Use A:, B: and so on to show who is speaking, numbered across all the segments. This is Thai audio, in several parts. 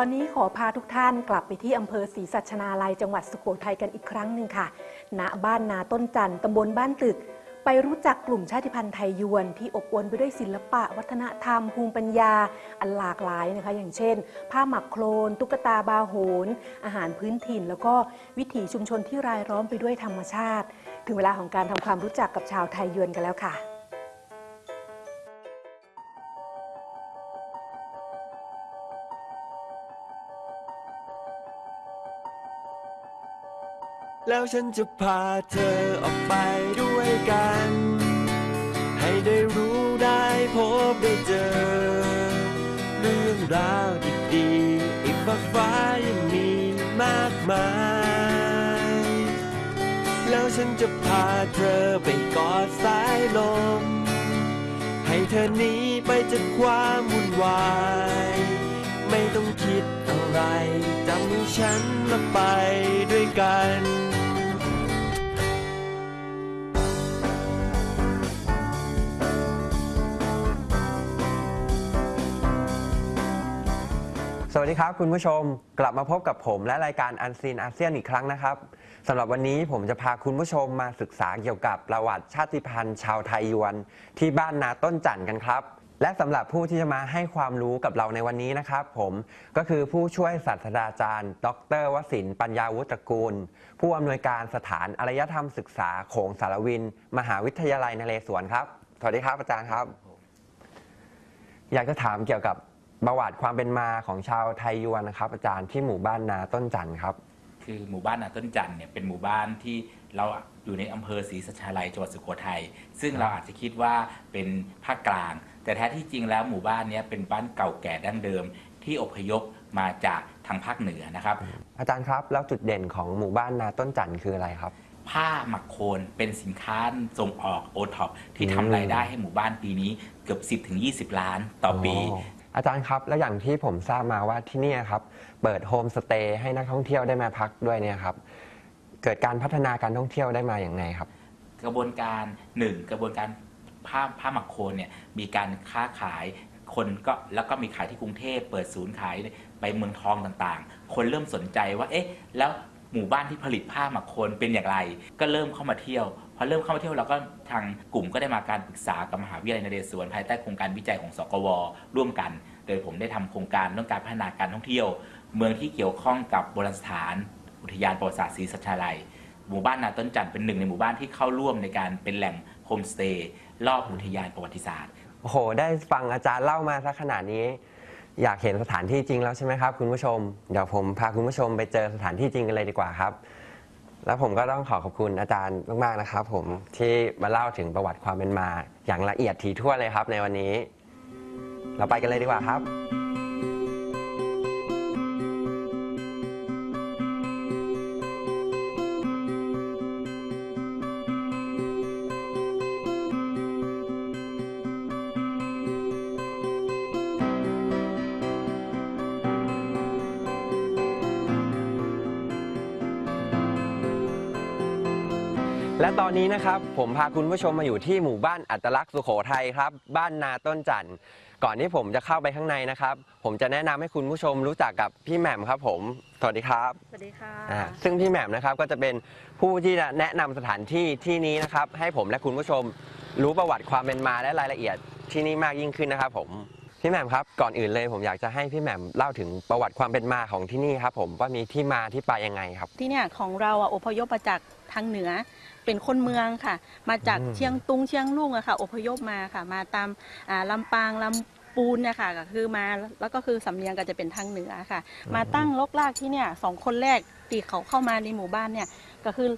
A: ตอนนี้ขอพาทุกท่านกลับไปที่อำเภอศรีสัชนาลัยจังหวัดสุโขทัยกันอีกครั้งหนึ่งค่ะ ณ บ้านนาต้นจันทร์ตำบลบ้านตึก ไปรู้จักกลุ่มชาติพันธุ์ไทยยวนที่อบอวลไปด้วยศิลปะ วัฒนธรรม ภูมิปัญญา อันหลากหลายนะคะ อย่างเช่น ผ้าหมักโครนตุ๊กตาบาโหน อาหารพื้นถิ่น แล้วก็วิถีชุมชนที่รายล้อมไปด้วยธรรมชาติ ถึงเวลาของการทำความรู้จักกับชาวไทยยวนกันแล้วค่ะ
B: แล้วฉันจะพาเธอออกไปด้วยกัน ให้ได้รู้ได้พบได้เจอ เรื่องราวดีๆอีกมากฟ้ายังมีมากมาย แล้วฉันจะพาเธอไปกอดสายลม ให้เธอหนีไปจากความวุ่นวายไม่ต้องคิดอะไรจำฉันและไปด้วยกัน
C: สวัสดีครับคุณผู้ชมกลับมาพบกับผมและรายการอันซีนอาเซียนอีกครั้งนะครับสำหรับวันนี้ผมจะพาคุณผู้ชมมาศึกษาเกี่ยวกับประวัติชาติพันธุ์ชาวไทยยวน ที่บ้านนาต้นจันทร์กันครับ และสำหรับผู้ที่จะมาให้ความรู้กับเราในวันนี้นะครับ ผมก็คือผู้ช่วยศาสตราจารย์ ดรวสินปัญญาวุฒิตรกูล ผู้อำนวยการสถานอารยธรรมศึกษาโขงสารวิน มหาวิทยาลัยนเรศวรครับสวัสดีครับอาจารย์ครับ อยากจะถามเกี่ยวกับ ประวัติความเป็นมาของชาวไทยยวนนะครับอาจารย์ที่หมู่บ้านนาต้นจันทร์ครับ
D: คือหมู่บ้านนาต้นจันทร์เนี่ยเป็นหมู่บ้านที่เราอยู่ในอำเภอศรีสัชนาลัยจังหวัดสุโขทัยซึ่งเราอาจจะคิดว่าเป็นภาคกลาง แต่แท้ที่จริงแล้วหมู่บ้านเนี้เป็นบ้านเก่าแก่ดั้งเดิม ที่อพยพมาจากทางภาคเหนือนะครับ
C: อาจารย์ครับแล้วจุดเด่นของหมู่บ้านนาต้นจันทร์คืออะไรครับ
D: ผ้าหมักโคนเป็นสินค้าส่งออกโอท็อปที่
C: อืม
D: ทำรายได้ให้หมู่บ้านปีนี้เกือบ 10-20 ล้านต่อปี
C: อาจารย์ครับ แล้วอย่างที่ผมทราบมาว่าที่นี่ครับ เปิดโฮมสเตย์ให้นักท่องเที่ยวได้มาพักด้วยเนี่ยครับ เกิดการพัฒนาการท่องเที่ยวได้มาอย่างไรครับ
D: กระบวนการหนึ่งกระบวนการผ้าผ้าหมักโคนเนี่ยมีการค้าขายคนก็แล้วก็มีขายที่กรุงเทพเปิดศูนย์ขายไปเมืองทองต่างๆ คนเริ่มสนใจว่าเอ๊ะแล้ว หมู่บ้านที่ผลิตผ้าหมักโคนเป็นอย่างไร ก็เริ่มเข้ามาเที่ยวพอเริ่มเข้ามาเที่ยวเราก็ทางกลุ่มก็ได้มาการปรึกษากับมหาวิทยาลัยนเรศวรภายใต้โครงการวิจัยของสกว ร่วมกัน โดยผมได้ทำโครงการเรื่องการพัฒนาการท่องเที่ยว เมืองที่เกี่ยวข้องกับโบราณสถาน อุทยานประวัติศาสตร์ศรีสัชนาลัยหมู่บ้านนาต้นจันทร์เป็นหนึ่งในหมู่บ้านที่เข้าร่วมในการเป็นแหล่งโฮมสเตย์รอบอุทยานประวัติศาสตร์
C: โอ้โหได้ฟังอาจารย์เล่ามาสักขนาดนี้ อยากเห็นสถานที่จริงแล้วใช่ไหมครับคุณผู้ชม เดี๋ยวผมพาคุณผู้ชมไปเจอสถานที่จริงกันเลยดีกว่าครับ แล้วผมก็ต้องขอขอบคุณอาจารย์มากๆนะครับ ผมที่มาเล่าถึงประวัติความเป็นมา อย่างละเอียดถี่ถ้วนเลยครับ ในวันนี้ เราไปกันเลยดีกว่าครับ และตอนนี้นะครับผมพาคุณผู้ชมมาอยู่ที่หมู่บ้านอัตลักษณ์สุโขทัยครับ บ้านนาต้นจันทร์ก่อนที่ผมจะเข้าไปข้างในนะครับ ผมจะแนะนำให้คุณผู้ชมรู้จักกับพี่แหม่มครับผม สวัสดีครับ
E: สวัสดีค่ะ
C: อ่าซึ่งพี่แหม่มนะครับก็จะเป็นผู้ที่จะแนะนำสถานที่ที่นี้นะครับ ให้ผมและคุณผู้ชมรู้ประวัติความเป็นมาและรายละเอียดที่นี่มากยิ่งขึ้นนะครับผม พี่แหม่มครับก่อนอื่นเลยผมอยากจะให้พี่แหม่มเล่าถึงประวัติความเป็นมาของที่นี่ครับผมว่ามีที่มาที่ไปยังไงครับ
E: ที่เนี่ยของเราอะอพยพมาจากทางเหนือ เป็นคนเมืองค่ะ มาจาก
C: อืม
E: เชียงตุงเชียงลุงอะค่ะ อพยพมาค่ะ มาตามอ่าลำปางลำปูนเนี่ยค่ะก็คือมาแล้วก็คือสำเนียงก็จะเป็นทางเหนือค่ะ มาตั้งลกลากที่เนี่ยสองคนแรกที่เขาเข้ามาในหมู่บ้านเนี่ยก็คือ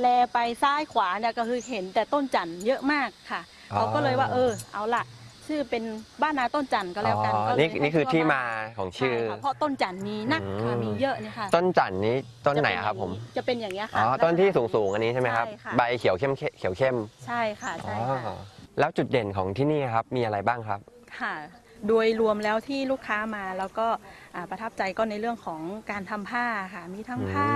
E: แลไปซ้ายขวาเนี่ยก็คือเห็นแต่ต้นจันทร์เยอะมากค่ะ
C: อ๋อ
E: เขาก็เลยว่าเออเอาละ ชื่อเป็นบ้านนาต้นจันทร์ก็แล้วกัน
C: อ๋อ
E: ก็เลย
C: นี่
E: ให้
C: นี่คือ
E: ชื่
C: ที่
E: ว่
C: มาของชื่อ
E: ใช่ค่ะเพราะต้นจันทร์มีนักค่ะ
C: อืม
E: มีเยอะเนี่ยค่ะ
C: ต้นจันทร์นี้ต้นไหนอะครับผม
E: จะเป็นอย่างนี้ยค่ะ
C: อ๋อต้นที่สูงสูงๆอันนี้ใช่ไหมครับ
E: ใช่ค่ะ
C: ใบเขียวเข้มเขียวเข้ม
E: ใช่ค่ะ
C: อ๋
E: ใช่
C: อ
E: ค่ะ
C: แล้วจุดเด่นของที่นี่ครับมีอะไรบ้างครับ
E: ค่ะ โดยรวมแล้วที่ลูกค้ามาแล้วก็อ่าประทับใจก็ในเรื่องของการทำผ้าค่ะ มีทั้งผ้า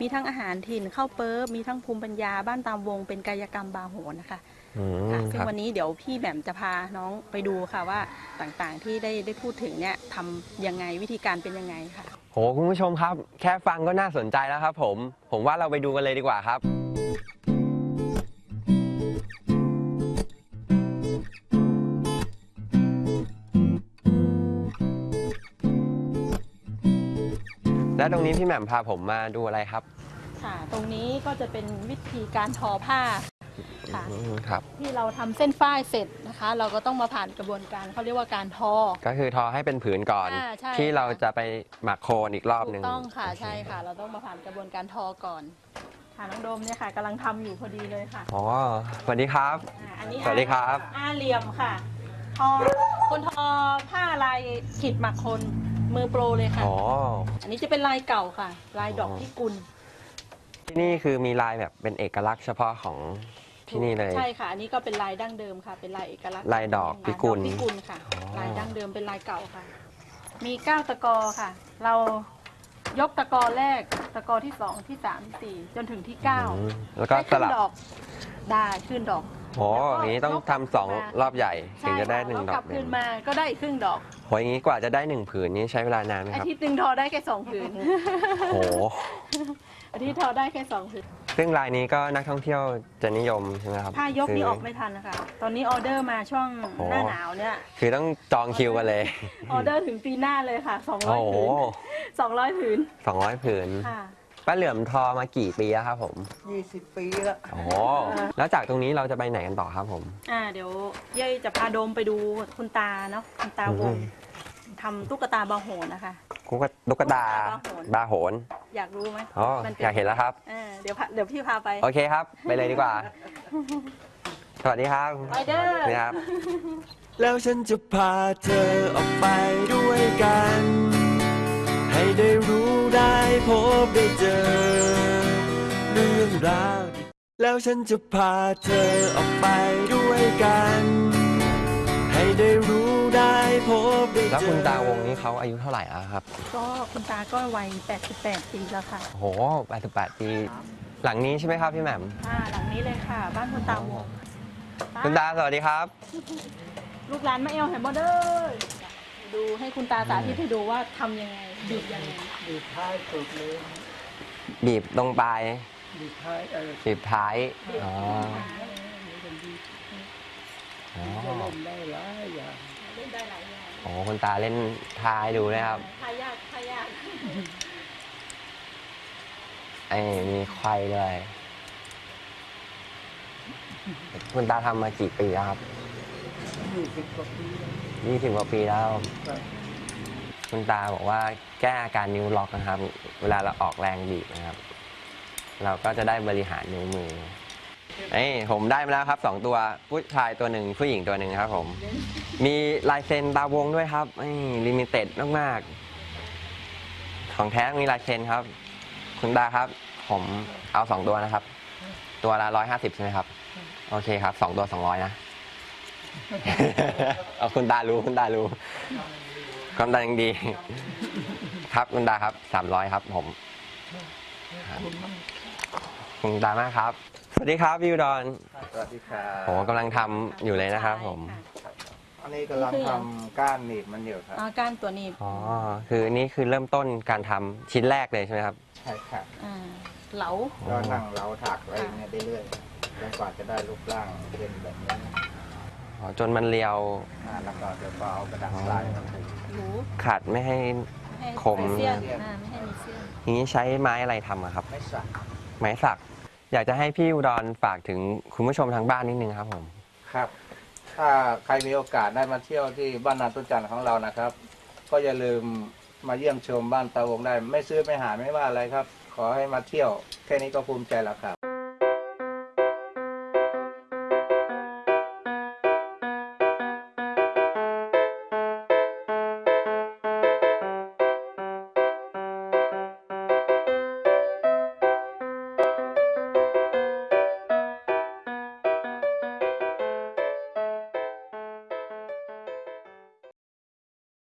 E: มีทั้งอาหารถิ่นข้าวเปิ๊บมีทั้งภูมิปัญญาบ้านตามวง เป็นกายกรรมบาโหนนะคะ
C: อืม
E: ค่ะ
C: ค
E: ซึ่ง
C: รับ
E: วันนี้เดี๋ยวพี่แหม่มจะพาน้องไปดูค่ะว่าต่างๆที่ได้ได้พูดถึงเนี่ยทำยังไงวิธีการเป็นยังไงค่ะ
C: โหคุณผู้ชมครับ แค่ฟังก็น่าสนใจแล้วครับผม ผมว่าเราไปดูกันเลยดีกว่าครับ และตรงนี้พี่แหม่มพาผมมาดูอะไรครับ
E: ค่ะตรงนี้ก็จะเป็นวิธีการทอผ้าค่ะ
C: อืมครับ
E: ที่เราทำเส้นฝ้ายเสร็จนะคะ เราก็ต้องมาผ่านกระบวนการเขาเรียกว่าการทอ
C: ก็คือทอให้เป็นผืนก่อน
E: อ่าใช่
C: ที่เรา
E: ค่ะ
C: จะไปหมักโคลนอีกรอบ
E: ถู
C: หนึ่ง
E: กต้องค่ะใช่ค่ะ เราต้องมาผ่านกระบวนการทอก่อน ค่ะน้องโดมเนี่ยค่ะกำลังทำอยู่พอดีเลยค่ะ
C: อ๋อสวัสดีครับ
E: อ่าอันนี้
C: สวัสดีครับ
E: อาเหลี่ยมค่ะทอคนทอผ้าลายขีดหมักคน มือโปรเลยค่ะ
C: อ๋อ
E: อันนี้จะเป็นลายเก่าค่ะ ลายดอก
C: อ๋อ
E: พิกุล
C: ที่นี่คือมีลายแบบเป็นเอกลักษณ์เฉพาะของที่นี่เลย
E: ใช่ค่ะ อันนี้ก็เป็นลายดั้งเดิมค่ะ เป็นลายเอกลักษณ์
C: ลายดอก
E: ค่ะ
C: พิกุล
E: ดอพิกุลค่ะ
C: อ๋อ
E: ลายดั้งเดิมเป็นลายเก่าค่ะ มีเก้าตะกอค่ะ เรายกตะกอแรก ตะกอที่สองที่สามที่สี่จนถึงที่เก้า
C: อืมแล้วก็
E: ให้
C: ส
E: ขึ้น
C: ลับ
E: ดอกได้ขึ้นดอก
C: โหอย่างนี้ต้องทำสองรอบใหญ่ถึงจะได้หนึ่งด
E: ใช่ค่ะแล้วก
C: อ
E: ลั
C: ก
E: บคืนมาก็ได้อีกครึ่งดอก
C: โหอย่างนี้กว่าจะได้หนึ่งผืนนี้ใช้เวลานานไหม
E: อา
C: ครับ
E: ทิตย์หนึ่งทอได้แค่สองผืน
C: โห
E: อาทิตย์ทอได้แค่สองผืน
C: ซึ่งลายนี้ก็นักท่องเที่ยวจะนิยมใช่ไหมครับ
E: ผ้ายกนี่
C: คื
E: ออกไม่ทันนะคะ ตอนนี้ออเดอร์มาช่วง
C: โอ้
E: หน้าหนาวเนี่ย
C: คือต้องจองคิวกันเลย
E: ออเดอร์ถึงปีหน้าเลยค่ะ
C: โอ้โห
E: 200ผืน200ผืน
C: สองร้อยผืน
E: ค่ะ
C: ป้าเหลื่อมทอมากี่ปีแล้วครับผม
F: 20 ปีละ
C: โอ้โหแล้วจากตรงนี้เราจะไปไหนกันต่อครับผม
E: อ่าเดี๋ยวเย้ยจะพาโดมไปดูคุณตาเนาะคุณตาวง
C: อืม
E: ทำตุ๊กตาบาโหนนะคะ
C: กุ๊กตุ๊กตาบาโหน
E: อยากรู้ไหม
C: อ๋อ
E: มันป็
C: อยากเห็นแล้วครับ
E: อ่าเดี๋ยวพาเดี๋ยวพี่พาไป
C: โอเคครับ ไปเลยดีกว่า สวัสดีครับ
E: ไปเด้อ
C: นี่ครับ
B: แล้วฉันจะพาเธอออกไปด้วยกัน ให้ได้รู้ได้ พบได้เจอ เรื่องราวดีแล้วฉันจะพาเธอออกไปด้วยกัน ให้ได้รู้ได้พบได้เจอ
C: แล้วคุณตาวงนี้เขาอายุเท่าไหร่แล้วครับ
E: ก็คุณตาก็วัย 88 ปีแล้วค่ะ
C: โอ้โห 88 ปี หลังนี้ใช่ไหมครับพี่แหม่ม
E: อ่าหลังนี้เลยค่ะ บ้านคุณตาวง
C: คุณตาสวัสดีครับ
E: ลูกหลานมาเอลแฮมเบอร์เดอร์ดูให้คุณตาสาธิตให้ดูว่าทำยังไง บีบยังไง
F: ดีดท้ายสุดเลย
C: บีบตรงปลาย
F: ดีดท้ายเออ
C: บีบท้าย อ๋อ อ๋อ
F: จะเล่นได้หลายอย่าง
E: เล่นได้หลายอย่าง
C: โอ้คุณตาเล่นท้ายดูนะครับ
E: ทายากทายาก
C: ไอ้มีไขว้ด้วยคุณตาทำมากี่ปีแล้วครับ
F: 20กว่าปีแล้ว
C: ยี่สิบกว่าปีแล้ว
F: คุ
C: ณตาบอกว่าแก้อาการนิ้วล็อกนะครับ เวลาเราออกแรงบีบนะครับ เราก็จะได้บริหารนิ้วมือเอ้ยผมได้มาแล้วครับสองตัวผู้ชายตัวหนึ่งผู้หญิงตัวหนึ่งครับ ผม มีลายเซ็นตาวงด้วยครับ limited มากๆ ของแท้มีลายเซ็นครับ คุณตาครับ ผมเอาสองตัวนะครับ ตัวละร้อยห้าสิบใช่ไหมครับ โอเคครับสองตัวสองร้อยนะเอาคุณตารู้คุณตารู้ ความดันยังดี ครับคุณตาครับสามร้อยครับ ผมครับคุณตามากครับ สวัสดีครับพี่อุดร
G: สวัสดีครับ
C: ผมกำลังทำอยู่เลยนะครับ ผม
G: อันนี้กำลังทำก้านหนีบมันอยู่ครับ
E: อาการตัวนี้
C: อ๋อคือนี่คือเริ่มต้นการทำชิ้นแรกเลยใช่ไหมครับ
G: ใช่ครับ
E: อ่าเหลา
G: ก็นั่งเล้าถักไว้อย่างเงี้ยเรื่อยๆจนกว่าจะได้รูปร่างเป็นแบบนี้
C: อ๋อ จนมันเรียว
G: อ่าแล้วก็เดี๋ยวก็เอากระดาษลายมาผูก
E: หรู
C: ขัดไม่ให้
E: ให้
C: คม
E: เสี้ยนอ่าไม่ให้มีเสี้ยน
C: อย่างนี้ใช้ไม้อะไรทำอะครับ
G: ไม่สัก
C: ไม้สัก อยากจะให้พี่อุดรฝากถึงคุณผู้ชมทางบ้านนิดนึงครับผม
G: ครับ ถ้าใครมีโอกาสได้มาเที่ยวที่บ้านนาตุจันทร์ของเรานะครับ ก็อย่าลืมมาเยี่ยมชมบ้านตาวงได้ ไม่ซื้อไม่หาไม่ว่าอะไรครับ ขอให้มาเที่ยว แค่นี้ก็ภูมิใจแล้วครับ